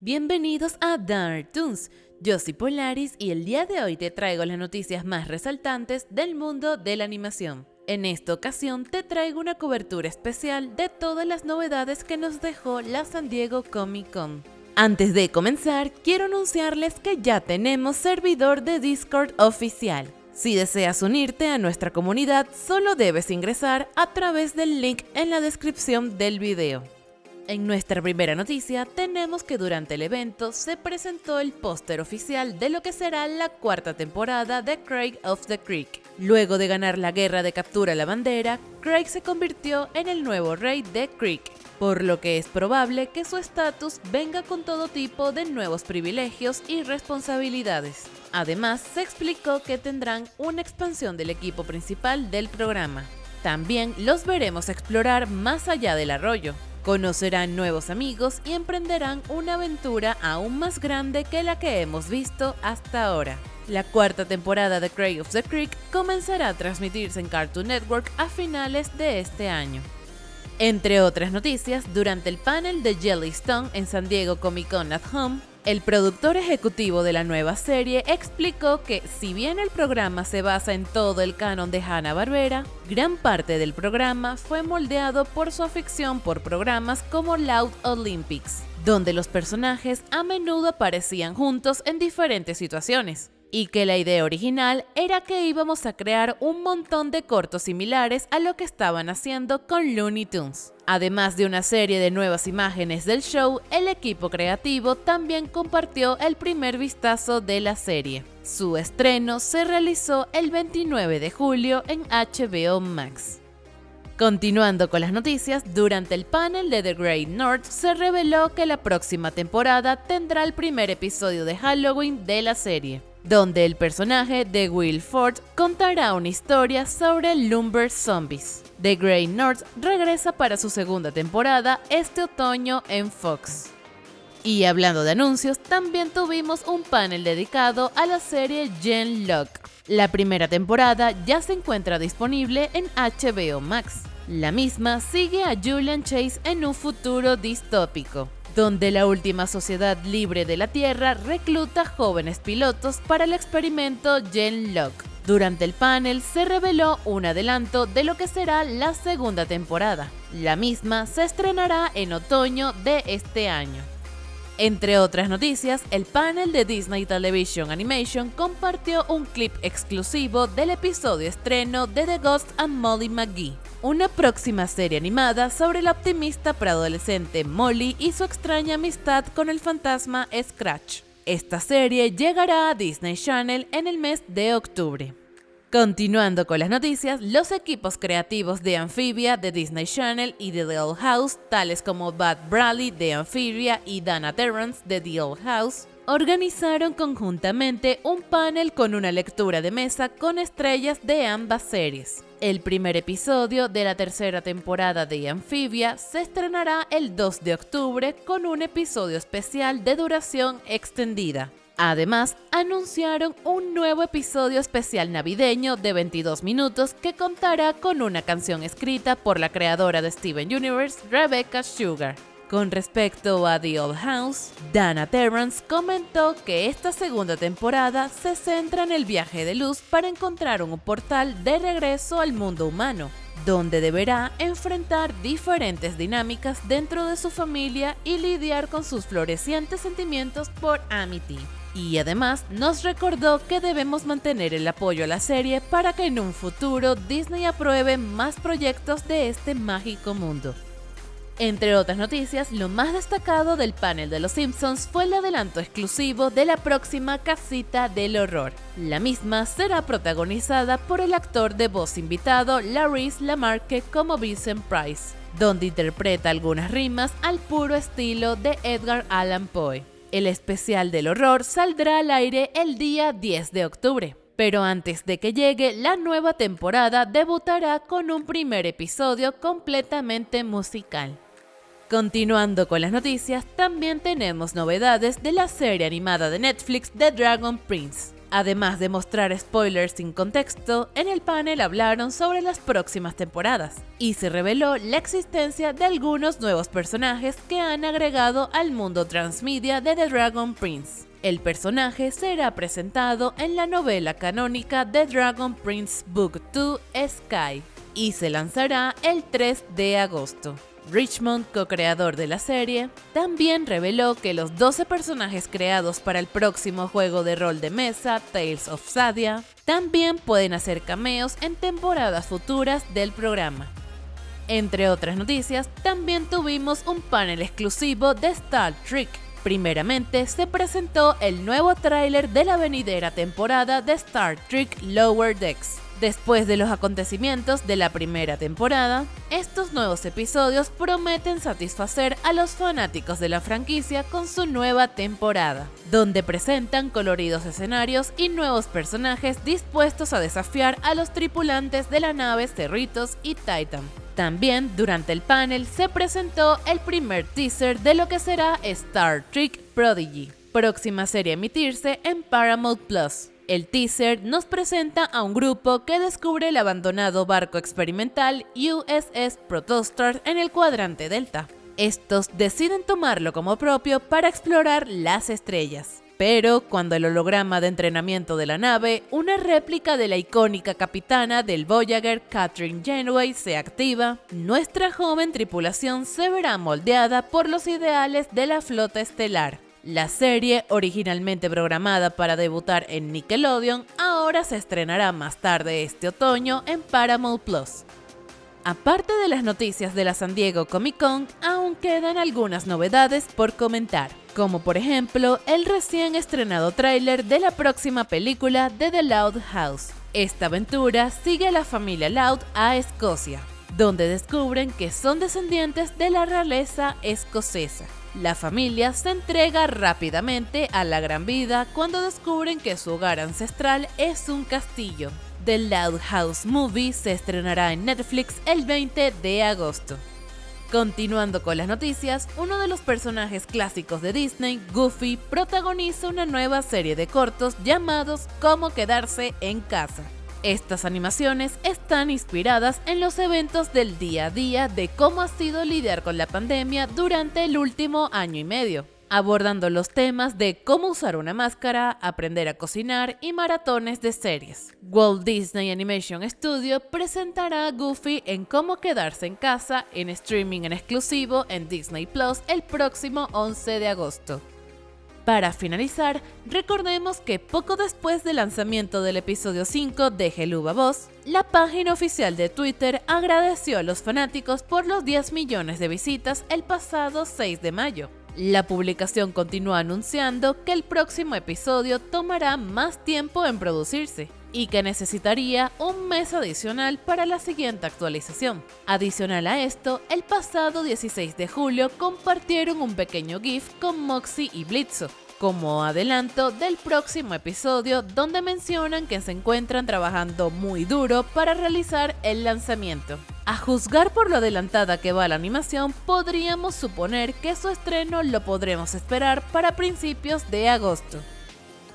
Bienvenidos a Dark Toons. Yo soy Polaris y el día de hoy te traigo las noticias más resaltantes del mundo de la animación. En esta ocasión te traigo una cobertura especial de todas las novedades que nos dejó la San Diego Comic Con. Antes de comenzar, quiero anunciarles que ya tenemos servidor de Discord oficial. Si deseas unirte a nuestra comunidad, solo debes ingresar a través del link en la descripción del video. En nuestra primera noticia tenemos que durante el evento se presentó el póster oficial de lo que será la cuarta temporada de Craig of the Creek. Luego de ganar la guerra de captura la bandera, Craig se convirtió en el nuevo rey de Creek, por lo que es probable que su estatus venga con todo tipo de nuevos privilegios y responsabilidades. Además, se explicó que tendrán una expansión del equipo principal del programa. También los veremos explorar más allá del arroyo, Conocerán nuevos amigos y emprenderán una aventura aún más grande que la que hemos visto hasta ahora. La cuarta temporada de Craig of the Creek comenzará a transmitirse en Cartoon Network a finales de este año. Entre otras noticias, durante el panel de Jellystone en San Diego Comic Con at Home, el productor ejecutivo de la nueva serie explicó que, si bien el programa se basa en todo el canon de Hanna-Barbera, gran parte del programa fue moldeado por su afición por programas como Loud Olympics, donde los personajes a menudo aparecían juntos en diferentes situaciones y que la idea original era que íbamos a crear un montón de cortos similares a lo que estaban haciendo con Looney Tunes. Además de una serie de nuevas imágenes del show, el equipo creativo también compartió el primer vistazo de la serie. Su estreno se realizó el 29 de julio en HBO Max. Continuando con las noticias, durante el panel de The Great North se reveló que la próxima temporada tendrá el primer episodio de Halloween de la serie donde el personaje de Will Ford contará una historia sobre Lumber Zombies. The Grey North regresa para su segunda temporada este otoño en Fox. Y hablando de anuncios, también tuvimos un panel dedicado a la serie Gen Lock. La primera temporada ya se encuentra disponible en HBO Max. La misma sigue a Julian Chase en un futuro distópico donde la última sociedad libre de la Tierra recluta jóvenes pilotos para el experimento Genlock. Durante el panel se reveló un adelanto de lo que será la segunda temporada. La misma se estrenará en otoño de este año. Entre otras noticias, el panel de Disney Television Animation compartió un clip exclusivo del episodio estreno de The Ghost and Molly McGee, una próxima serie animada sobre la optimista preadolescente Molly y su extraña amistad con el fantasma Scratch. Esta serie llegará a Disney Channel en el mes de octubre. Continuando con las noticias, los equipos creativos de Amphibia de Disney Channel y de The Old House, tales como Bud Bradley de Amphibia y Dana Terrence de The Old House, organizaron conjuntamente un panel con una lectura de mesa con estrellas de ambas series. El primer episodio de la tercera temporada de Amphibia se estrenará el 2 de octubre con un episodio especial de duración extendida. Además, anunciaron un nuevo episodio especial navideño de 22 minutos que contará con una canción escrita por la creadora de Steven Universe, Rebecca Sugar. Con respecto a The Old House, Dana Terrence comentó que esta segunda temporada se centra en el viaje de luz para encontrar un portal de regreso al mundo humano, donde deberá enfrentar diferentes dinámicas dentro de su familia y lidiar con sus florecientes sentimientos por Amity. Y además nos recordó que debemos mantener el apoyo a la serie para que en un futuro Disney apruebe más proyectos de este mágico mundo. Entre otras noticias, lo más destacado del panel de Los Simpsons fue el adelanto exclusivo de la próxima casita del horror. La misma será protagonizada por el actor de voz invitado Laris Lamarque como Vincent Price, donde interpreta algunas rimas al puro estilo de Edgar Allan Poe. El especial del horror saldrá al aire el día 10 de octubre. Pero antes de que llegue la nueva temporada debutará con un primer episodio completamente musical. Continuando con las noticias, también tenemos novedades de la serie animada de Netflix The Dragon Prince. Además de mostrar spoilers sin contexto, en el panel hablaron sobre las próximas temporadas y se reveló la existencia de algunos nuevos personajes que han agregado al mundo transmedia de The Dragon Prince. El personaje será presentado en la novela canónica The Dragon Prince Book 2 Sky y se lanzará el 3 de agosto. Richmond, co-creador de la serie, también reveló que los 12 personajes creados para el próximo juego de rol de mesa, Tales of Sadia, también pueden hacer cameos en temporadas futuras del programa. Entre otras noticias, también tuvimos un panel exclusivo de Star Trek. Primeramente, se presentó el nuevo tráiler de la venidera temporada de Star Trek Lower Decks, Después de los acontecimientos de la primera temporada, estos nuevos episodios prometen satisfacer a los fanáticos de la franquicia con su nueva temporada, donde presentan coloridos escenarios y nuevos personajes dispuestos a desafiar a los tripulantes de la nave Cerritos y Titan. También durante el panel se presentó el primer teaser de lo que será Star Trek Prodigy, próxima serie a emitirse en Paramount Plus. El teaser nos presenta a un grupo que descubre el abandonado barco experimental USS Protostar en el cuadrante Delta. Estos deciden tomarlo como propio para explorar las estrellas. Pero cuando el holograma de entrenamiento de la nave, una réplica de la icónica capitana del Voyager, Catherine Janeway, se activa, nuestra joven tripulación se verá moldeada por los ideales de la flota estelar. La serie, originalmente programada para debutar en Nickelodeon, ahora se estrenará más tarde este otoño en Paramount Plus. Aparte de las noticias de la San Diego Comic Con, aún quedan algunas novedades por comentar, como por ejemplo el recién estrenado tráiler de la próxima película de The Loud House. Esta aventura sigue a la familia Loud a Escocia, donde descubren que son descendientes de la realeza escocesa. La familia se entrega rápidamente a la gran vida cuando descubren que su hogar ancestral es un castillo. The Loud House Movie se estrenará en Netflix el 20 de agosto. Continuando con las noticias, uno de los personajes clásicos de Disney, Goofy, protagoniza una nueva serie de cortos llamados Cómo quedarse en casa. Estas animaciones están inspiradas en los eventos del día a día de cómo ha sido lidiar con la pandemia durante el último año y medio, abordando los temas de cómo usar una máscara, aprender a cocinar y maratones de series. Walt Disney Animation Studio presentará a Goofy en Cómo quedarse en casa en streaming en exclusivo en Disney Plus el próximo 11 de agosto. Para finalizar, recordemos que poco después del lanzamiento del episodio 5 de Geluba Voz, la página oficial de Twitter agradeció a los fanáticos por los 10 millones de visitas el pasado 6 de mayo. La publicación continúa anunciando que el próximo episodio tomará más tiempo en producirse y que necesitaría un mes adicional para la siguiente actualización. Adicional a esto, el pasado 16 de julio compartieron un pequeño GIF con Moxie y Blitzo, como adelanto del próximo episodio donde mencionan que se encuentran trabajando muy duro para realizar el lanzamiento. A juzgar por lo adelantada que va la animación, podríamos suponer que su estreno lo podremos esperar para principios de agosto.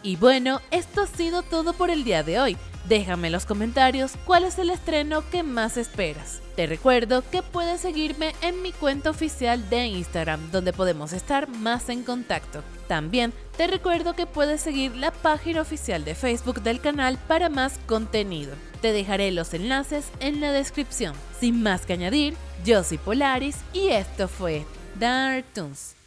Y bueno, esto ha sido todo por el día de hoy. Déjame en los comentarios cuál es el estreno que más esperas. Te recuerdo que puedes seguirme en mi cuenta oficial de Instagram, donde podemos estar más en contacto. También te recuerdo que puedes seguir la página oficial de Facebook del canal para más contenido. Te dejaré los enlaces en la descripción. Sin más que añadir, yo soy Polaris y esto fue Dark Toons.